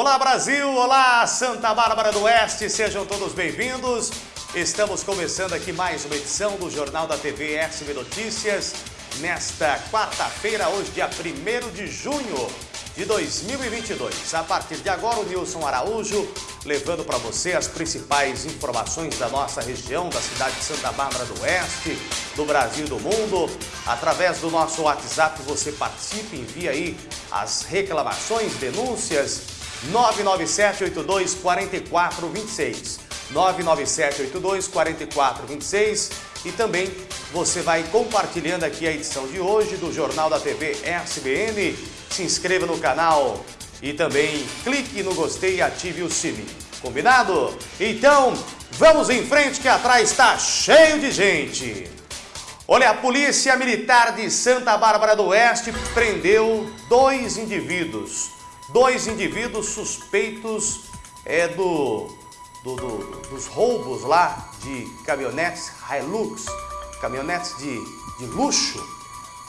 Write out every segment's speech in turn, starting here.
Olá Brasil, olá Santa Bárbara do Oeste, sejam todos bem-vindos. Estamos começando aqui mais uma edição do Jornal da TV SB Notícias, nesta quarta-feira, hoje dia 1 de junho de 2022. A partir de agora, o Nilson Araújo levando para você as principais informações da nossa região, da cidade de Santa Bárbara do Oeste, do Brasil e do mundo. Através do nosso WhatsApp você participe, envia aí as reclamações, denúncias, 997-82-4426. 997-82-4426 e também você vai compartilhando aqui a edição de hoje do Jornal da TV SBN. Se inscreva no canal e também clique no gostei e ative o sininho. Combinado? Então, vamos em frente que atrás está cheio de gente. Olha, a Polícia Militar de Santa Bárbara do Oeste prendeu dois indivíduos. Dois indivíduos suspeitos é, do, do, do, dos roubos lá de caminhonetes Hilux, caminhonetes de, de luxo.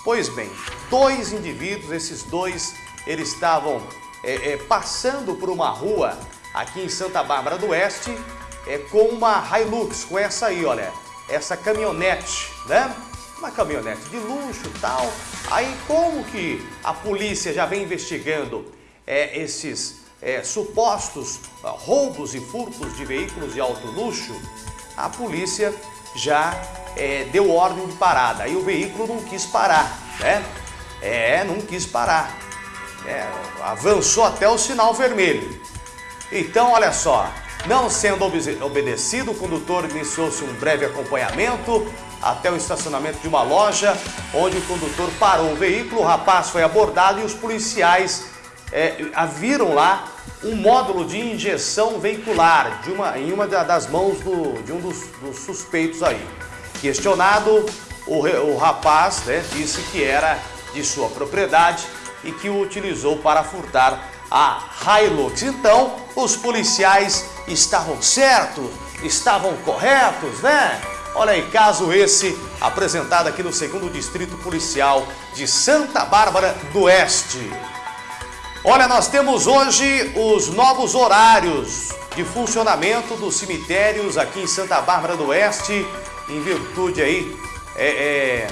Pois bem, dois indivíduos, esses dois, eles estavam é, é, passando por uma rua aqui em Santa Bárbara do Oeste é, com uma Hilux, com essa aí, olha, essa caminhonete, né? Uma caminhonete de luxo e tal. Aí como que a polícia já vem investigando é, esses é, supostos uh, roubos e furtos de veículos de alto luxo, a polícia já é, deu ordem de parada. Aí o veículo não quis parar, né? É, não quis parar. É, avançou até o sinal vermelho. Então, olha só, não sendo obedecido, o condutor iniciou-se um breve acompanhamento até o estacionamento de uma loja, onde o condutor parou o veículo, o rapaz foi abordado e os policiais é, viram lá um módulo de injeção veicular de uma, em uma das mãos do, de um dos, dos suspeitos aí. Questionado, o, o rapaz né, disse que era de sua propriedade e que o utilizou para furtar a Hilux. Então, os policiais estavam certos, estavam corretos, né? Olha aí, caso esse apresentado aqui no segundo Distrito Policial de Santa Bárbara do Oeste. Olha, nós temos hoje os novos horários de funcionamento dos cemitérios aqui em Santa Bárbara do Oeste, em virtude aí, é, é,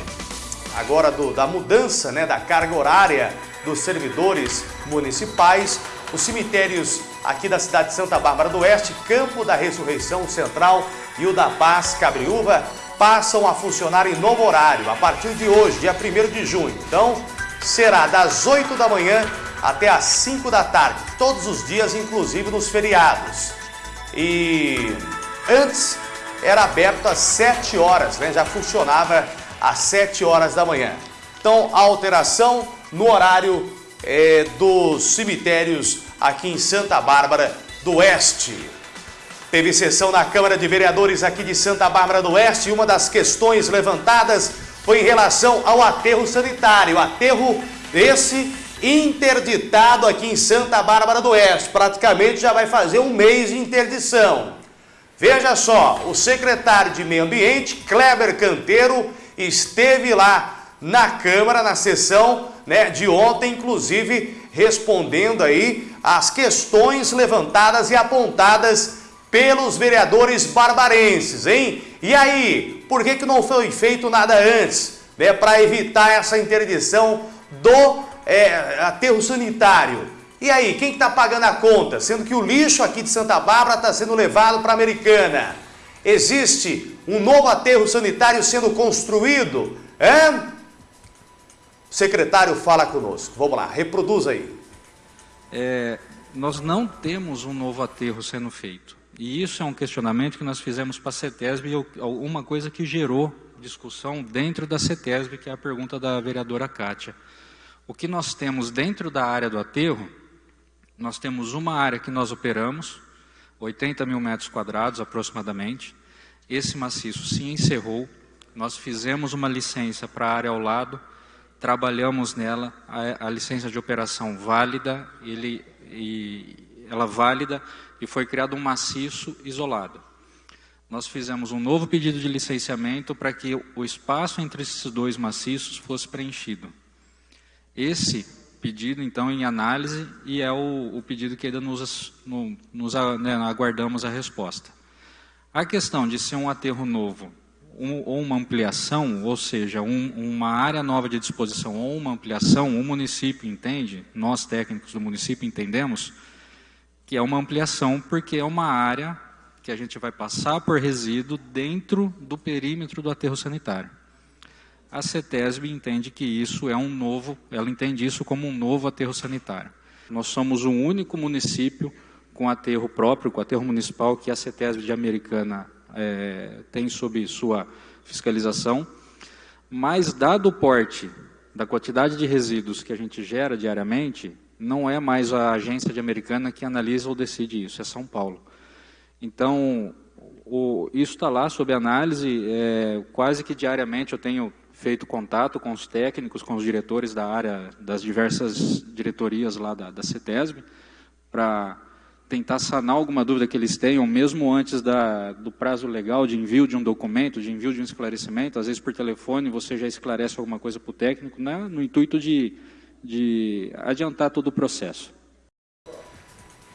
agora do, da mudança né, da carga horária dos servidores municipais. Os cemitérios aqui da cidade de Santa Bárbara do Oeste, Campo da Ressurreição Central e o da Paz Cabriúva passam a funcionar em novo horário a partir de hoje, dia 1 de junho. Então, será das 8 da manhã até às 5 da tarde, todos os dias, inclusive nos feriados. E antes era aberto às 7 horas, né? já funcionava às 7 horas da manhã. Então, a alteração no horário é, dos cemitérios aqui em Santa Bárbara do Oeste. Teve sessão na Câmara de Vereadores aqui de Santa Bárbara do Oeste e uma das questões levantadas foi em relação ao aterro sanitário. Aterro esse interditado aqui em Santa Bárbara do Oeste. Praticamente já vai fazer um mês de interdição. Veja só, o secretário de Meio Ambiente, Kleber Canteiro, esteve lá na Câmara, na sessão né, de ontem, inclusive respondendo aí as questões levantadas e apontadas pelos vereadores barbarenses, hein? E aí, por que, que não foi feito nada antes, né, para evitar essa interdição do é, aterro sanitário. E aí, quem está tá pagando a conta? Sendo que o lixo aqui de Santa Bárbara está sendo levado para a Americana. Existe um novo aterro sanitário sendo construído? É? O secretário fala conosco. Vamos lá, reproduz aí. É, nós não temos um novo aterro sendo feito. E isso é um questionamento que nós fizemos para a CETESB uma coisa que gerou discussão dentro da CETESB, que é a pergunta da vereadora Kátia. O que nós temos dentro da área do aterro, nós temos uma área que nós operamos, 80 mil metros quadrados aproximadamente. Esse maciço se encerrou, nós fizemos uma licença para a área ao lado, trabalhamos nela, a, a licença de operação válida, ele, e, ela válida, e foi criado um maciço isolado. Nós fizemos um novo pedido de licenciamento para que o espaço entre esses dois maciços fosse preenchido. Esse pedido então em análise e é o, o pedido que ainda nos, no, nos né, aguardamos a resposta. A questão de ser um aterro novo um, ou uma ampliação, ou seja, um, uma área nova de disposição ou uma ampliação, o município entende, nós técnicos do município entendemos, que é uma ampliação porque é uma área que a gente vai passar por resíduo dentro do perímetro do aterro sanitário. A CETESB entende que isso é um novo, ela entende isso como um novo aterro sanitário. Nós somos o único município com aterro próprio, com aterro municipal, que a CETESB de Americana é, tem sob sua fiscalização, mas dado o porte da quantidade de resíduos que a gente gera diariamente, não é mais a agência de Americana que analisa ou decide isso, é São Paulo. Então, o, isso está lá sob análise, é, quase que diariamente eu tenho feito contato com os técnicos, com os diretores da área, das diversas diretorias lá da, da CETESB, para tentar sanar alguma dúvida que eles tenham, mesmo antes da, do prazo legal de envio de um documento, de envio de um esclarecimento, às vezes por telefone você já esclarece alguma coisa para o técnico, né, no intuito de, de adiantar todo o processo.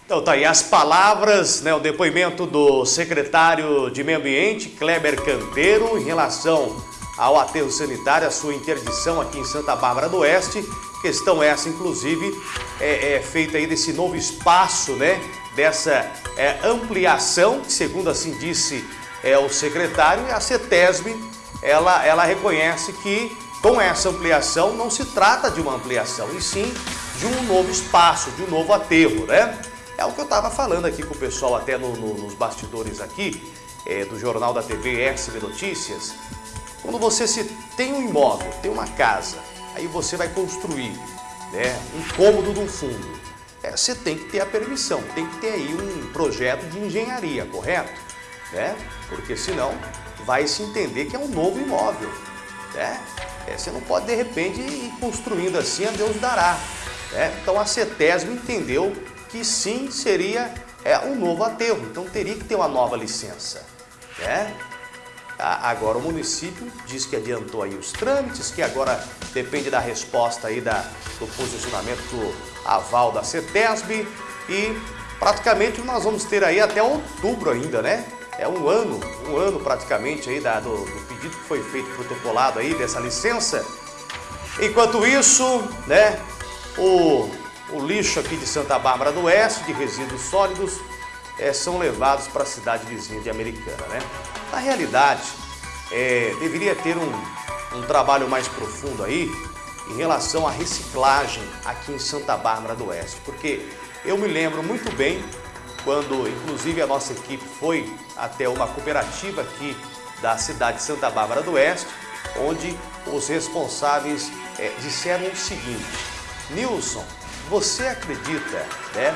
Então tá aí as palavras, né, o depoimento do secretário de Meio Ambiente, Kleber Campeiro, em relação ao aterro sanitário, a sua interdição aqui em Santa Bárbara do Oeste. Questão essa, inclusive, é, é feita aí desse novo espaço, né, dessa é, ampliação, que segundo assim disse é, o secretário, a CETESB, ela, ela reconhece que com essa ampliação não se trata de uma ampliação, e sim de um novo espaço, de um novo aterro, né? É o que eu estava falando aqui com o pessoal até no, no, nos bastidores aqui, é, do Jornal da TV SB Notícias. Quando você se tem um imóvel, tem uma casa, aí você vai construir né, um cômodo de um fundo. É, você tem que ter a permissão, tem que ter aí um projeto de engenharia, correto? Né? Porque senão vai se entender que é um novo imóvel. Né? É, você não pode de repente ir construindo assim, a Deus dará. Né? Então a CETESB entendeu que sim seria é, um novo aterro, então teria que ter uma nova licença. Né? Agora o município diz que adiantou aí os trâmites, que agora depende da resposta aí da, do posicionamento do aval da CETESB e praticamente nós vamos ter aí até outubro ainda, né? É um ano, um ano praticamente aí da, do, do pedido que foi feito protocolado aí dessa licença. Enquanto isso, né, o o lixo aqui de Santa Bárbara do Oeste, de resíduos sólidos, é, são levados para a cidade vizinha de Americana. Né? Na realidade, é, deveria ter um, um trabalho mais profundo aí em relação à reciclagem aqui em Santa Bárbara do Oeste, porque eu me lembro muito bem quando, inclusive, a nossa equipe foi até uma cooperativa aqui da cidade de Santa Bárbara do Oeste, onde os responsáveis é, disseram o seguinte, Nilson, você acredita né,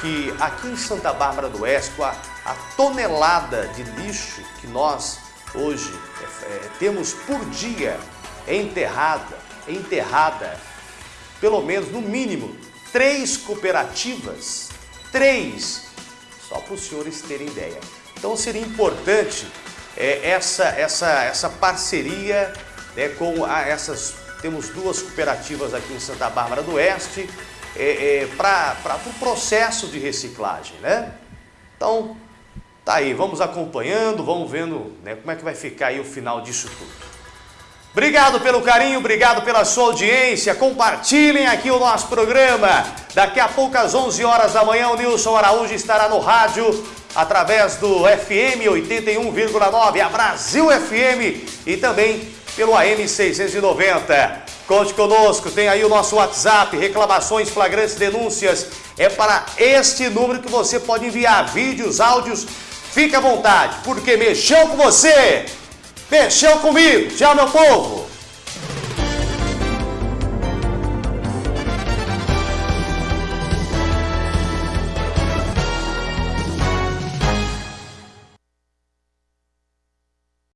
que aqui em Santa Bárbara do Oeste, a, a tonelada de lixo que nós hoje é, é, temos por dia enterrada, enterrada, pelo menos no mínimo, três cooperativas, três, só para os senhores terem ideia. Então seria importante é, essa, essa, essa parceria né, com a, essas, temos duas cooperativas aqui em Santa Bárbara do Oeste, é, é, para o pro processo de reciclagem, né? Então, tá aí, vamos acompanhando, vamos vendo né, como é que vai ficar aí o final disso tudo. Obrigado pelo carinho, obrigado pela sua audiência, compartilhem aqui o nosso programa. Daqui a pouco às 11 horas da manhã o Nilson Araújo estará no rádio através do FM 81,9, a Brasil FM e também pelo AM 690. Conte conosco, tem aí o nosso WhatsApp, reclamações, flagrantes, denúncias. É para este número que você pode enviar vídeos, áudios. Fique à vontade, porque mexeu com você, mexeu comigo. Tchau, meu povo!